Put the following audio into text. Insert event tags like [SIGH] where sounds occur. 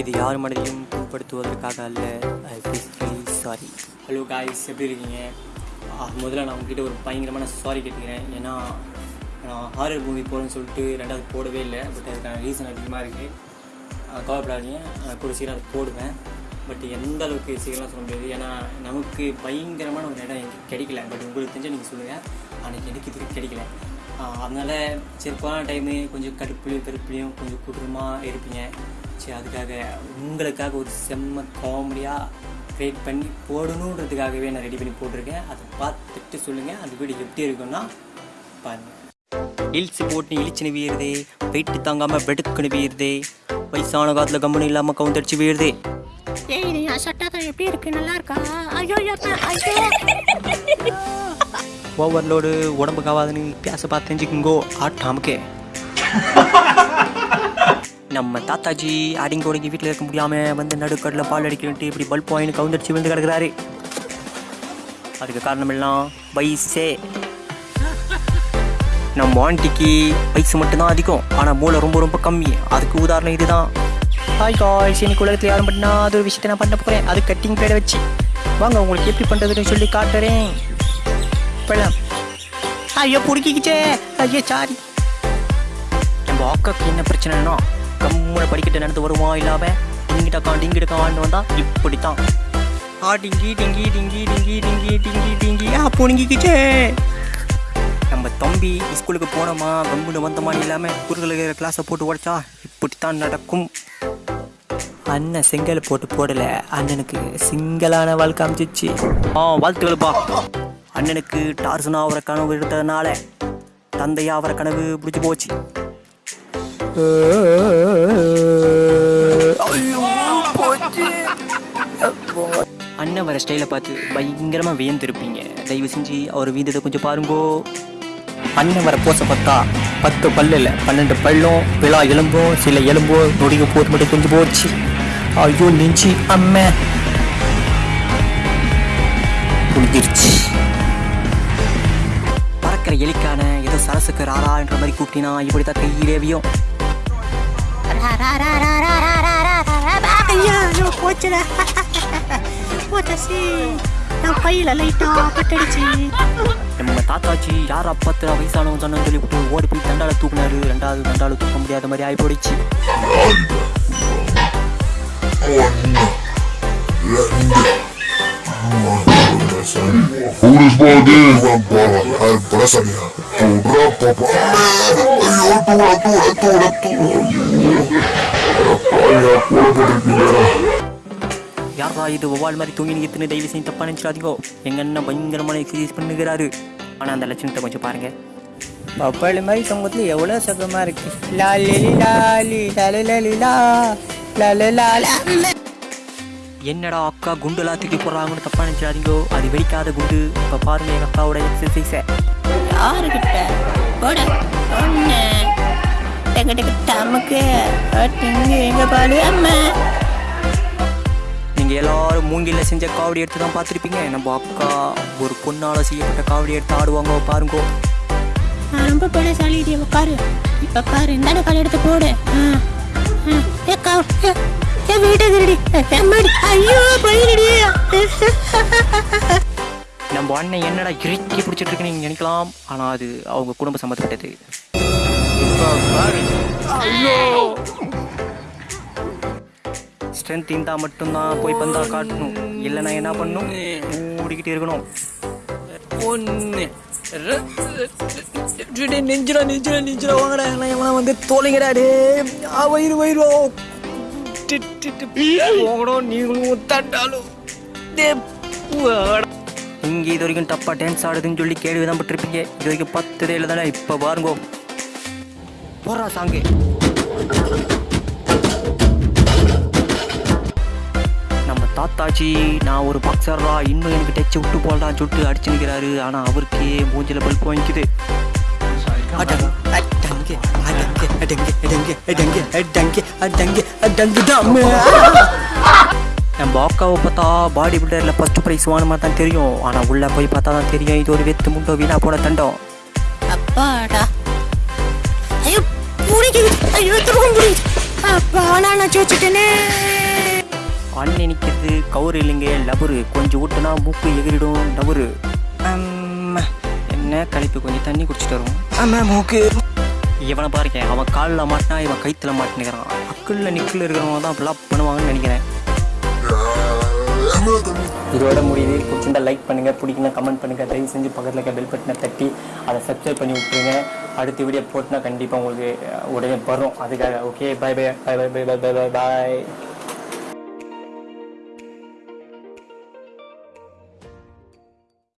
இது யார் மனதையும் புண்படுத்துவதற்காக அல்ல. சாரி ஹலோ காய்ஸ் எப்படி இருக்கீங்க? முதல்ல நான் உங்ககிட்ட ஒரு பயங்கரமான சாரி கேட்டுக்கிறேன். ஏன்னா நான் ஹாரர் மூவி போகிறேன்னு சொல்லிட்டு ரெண்டாவது போடவே இல்லை. பட் அதுக்கான ரீசன் அதிகமாக இருக்குது கவலைப்படாதீங்க. கூட சீக்கிரம் அதை போடுவேன். பட் எந்த அளவுக்கு சீக்கிரம் சொல்ல முடியாது. ஏன்னா நமக்கு பயங்கரமான ஒரு இடம் எங்கே கிடைக்கல. பட் உங்களுக்கு தெரிஞ்ச நீங்கள் சொல்லுங்கள் அன்றைக்கி எனக்கு இதுக்கு கிடைக்கல. அதனால் சரி கொரோனா டைமு கொஞ்சம் கடுப்புலையும் கருப்புலையும் கொஞ்சம் குடும்பமாக இருப்பீங்க. சரி அதுக்காக உங்களுக்காக ஒரு செம்ம காமெடியாக க்ரியேட் பண்ணி போடணுன்றதுக்காகவே நான் ரெடி பண்ணி போட்டிருக்கேன். அதை பார்த்துட்டு சொல்லுங்கள் அந்த வீடியோ எப்படி இருக்குன்னா பாருங்கள் ஹில்ஸ் போட்டு இழிச்சுன்னு வீருதே. வெயிட்டு தாங்காமல் வெடுக்குன்னு வீருதே. வயசான காலத்தில் கம்பெனி இல்லாமல் கவுந்தடிச்சு வீருதே. ஏய் இது சட்டாதான் எப்படி இருக்கு? நல்லா இருக்கா? ஐயோ ஐயோ ஐயோ. ஓவர்லோடு உடம்புக்கு ஆகாதுன்னு பேச பார்த்து தெரிஞ்சுக்குங்கோ ஆட்டாமுக்கே. [LAUGHS] நம்ம தாத்தாஜி அடிங்க ஒடுங்கி வீட்டில் இருக்க முடியாமல் வந்து நடுக்கடல பால் அடிக்கிறன்ட்டு இப்படி பல்ப் வாங்கி கவுந்தடிச்சு விழுந்து கிடக்குறாரு. அதுக்கு காரணம் எல்லாம் வயசே. நம்ம ஆண்டிக்கு வயசு மட்டும்தான் அதிகம். ஆனால் மூளை ரொம்ப ரொம்ப கம்மி. அதுக்கு உதாரணம் இதுதான். ஹாய் காய்ஸ் இன்னைக்கு உலகத்தில் யாரும் பண்ணா அது ஒரு விஷயத்தை நான் பண்ண போகிறேன் அது கட்டிங் பேட வச்சு. வாங்க உங்களுக்கு எப்படி பண்ணுறதுன்னு சொல்லி காட்டுறேன். பழம் ஐயோ பிடிக்கிச்சே ஐயோ சாரி நம்ம அக்காக்கு என்ன பிரச்சனைனா கம்முன படிக்கிட்டு நடந்து வருவான் இல்லாம டிங்கிட்டக்கா டிங்கிட்டக்கான்னு வந்தா இப்படித்தான் ஆ டிங்கி டிங்கி டிங்கி டிங்கி டிங்கி டிங்கி டிங்கி ஆ புடுங்கிக்கிச்சே நம்ம தம்பி ஸ்கூலுக்கு போனோமா கம்முன்னு வந்தோமா இல்லாம குறுகல கிளாஸை போட்டு உடைச்சா இப்படித்தான் நடக்கும் அண்ணன் செங்கல் போட்டு போடல அண்ணனுக்கு சிங்கலான வாழ்க்கை அமைச்சிச்சு ஆ வாழ்த்துக்கள்ப்பா அண்ணனுக்கு டார்சனா அவரை கனவு எடுத்ததுனால தந்தையா அவரை கனவு பிடிச்சி போச்சு. அண்ணன் வர ஸ்டைலை பார்த்து பயங்கரமாக வியந்திருப்பீங்க. தயவு செஞ்சு அவர் வீந்ததை கொஞ்சம் பாருங்கோ. அண்ணன் வர போச பார்த்தா பத்து பல்லு இல்லை பன்னெண்டு பல்லும் விழா எலும்பும் சில எலும்போ நொடிங்க போது மட்டும் கொஞ்சம் போச்சு. ஐயோ நெஞ்சு அம்மே. முடிஞ்சிருச்சு எலிக்கான ஏதோ சரசுக்கு ராரா என்ற மாதிரி கூப்பிட்டினா இப்படி தான் கையிலேவியும் ஐயோ போச்சுல போச்சு நான் கையில் லைட்டாக பட்டடிச்சு. நம்ம தாத்தாச்சி யார் அப்பத்தில் வயசானவன் சொன்னு சொல்லிவிட்டு ஓடி போய் தண்டால தூக்குனாரு. ரெண்டாவது தண்டால தூக்க முடியாத மாதிரி ஆகி போயிடுச்சு ஒன்று ரெண்டு Unos bandidos van para la empresa mía. Corra, papá. Yo, altura, altura, altura, altura. Para allá, cuerpo யாரா இது ஒவ்வால் மாதிரி தூங்கி நிற்கிற டெய்லி செஞ்சு தப்பாக நினச்சிடாதீங்கோ எங்கள் அண்ணன் பயங்கரமான எக்ஸசைஸ் பண்ணுகிறாரு ஆனால் அந்த லட்சணத்தை கொஞ்சம் பாருங்கள் பப்பாளி மாதிரி தொங்கத்தில் எவ்வளோ சுகமாக இருக்கு லாலி லாலி லலி லலி லா லலி லாலி என்னடா அக்கா குண்டுலாம் தூக்கி போடுறாங்கன்னு தப்பா நினைச்சிடாதீங்கோ. அது வெடிக்காத குண்டு. இப்ப பாருங்க எங்க அக்காவோட எக்ஸசைஸை யாருக்கிட்ட போட. ஒண்ணு டக்கு டக்கு டிங்கு எங்க பாடு அம்மா. நீங்க எல்லாரும் மூங்கில செஞ்ச காவடி எடுத்து தான் பார்த்துருப்பீங்க. நம்ம அக்கா ஒரு பொண்ணால செய்யப்பட்ட காவடி எடுத்து ஆடுவாங்க பாருங்க. ரொம்ப பலசாலிடி உட்காரு இப்ப பாரு இந்தாண்ட கால் எடுத்து போடு. ஆ, ஆ. ஏ வீட்டை திருடி. ஐயோ பயிரடி. நம்ம அண்ணன் என்னடா இறுக்கி பிடிச்சிட்டு இருக்குன்னு நீங்க நினைக்கலாம். ஆனா அது அவங்க குடும்ப சம்மந்தப்பட்டது ஸ்ட்ரென்த் இருந்தா மட்டும்தான் போய் பந்தா காட்டணும். இல்லைன்னா என்ன பண்ணணும் ஓடிக்கிட்டு இருக்கணும். ஒன்று நெஞ்சிடா நெஞ்சிடா நெஞ்சிடா வாங்கடா. எல்லாம் எவனா வந்து தோலைங்கடா டே ஆ வயிறு வயிறு நீங்களும் தட்டாலும் இங்க இது வரைக்கும் தப்பா டான்ஸ் ஆடுதுன்னு சொல்லி கேள்வி தான் பட்டிருப்பீங்க இது வரைக்கும் பத்து இல்லை தானே இப்போ பாருங்க போறா சாங்கு நம்ம தாத்தாச்சி நான் ஒரு பக்சர்ரா இன்னும் எனக்கு டச்சு விட்டு போடலாம் சொல்லிட்டு அடிச்சு நிற்கிறாரு ஆனால் அவருக்கே மூஞ்சில பல்ப் வாங்கிக்குது அடங்கு அடங்கு அடங்கு அடங்கு அடங்கு பார்த்தா பாடி பில்டரில் ஃபர்ஸ்ட் ப்ரைஸ் வாங்கின தான் தெரியும். ஆனால் உள்ளே போய் பார்த்தா தான் தெரியும். இது ஒரு வெத்து முண்டோ வீணா போன தண்டம். அப்பாடா. ஐயோ பிடிக்குது ஐயோ திரும்ப பிடிக்குது அப்பா நான் வச்சுட்டேனே அண்ணன் நிற்கிறது கவுரு இல்லைங்க லபரு. கொஞ்சம் ஊட்டுனா மூக்கு எகிரிடும் லபரு அம்மா, என்ன கழிப்பு கொஞ்சம் தண்ணி குடிச்சிட்டு வரும் ஆமா மூக்கு. இவனை பாருங்க அவன் காலில் மாட்டினா இவன் கைத்தில் மாட்டினுக்கிறான். அக்குள்ள நிக்கில் இருக்கிறவங்க தான் அப்படிலாம் பண்ணுவாங்கன்னு நினைக்கிறேன். இதோட முடியுது. பிடிச்சிருந்தா லைக் பண்ணுங்க பிடிக்கணும் கமெண்ட் பண்ணுங்க. தயவு செஞ்சு பக்கத்தில் இருக்க பெல் பட்டனை தட்டி அதை சப்ஸ்கிரைப் பண்ணி விட்டுருங்க. அடுத்த வீடியோ போட்டுனா கண்டிப்பாக உங்களுக்கு உடனே வரும். அதுக்காக okay bye bye bye bye bye bye bye bye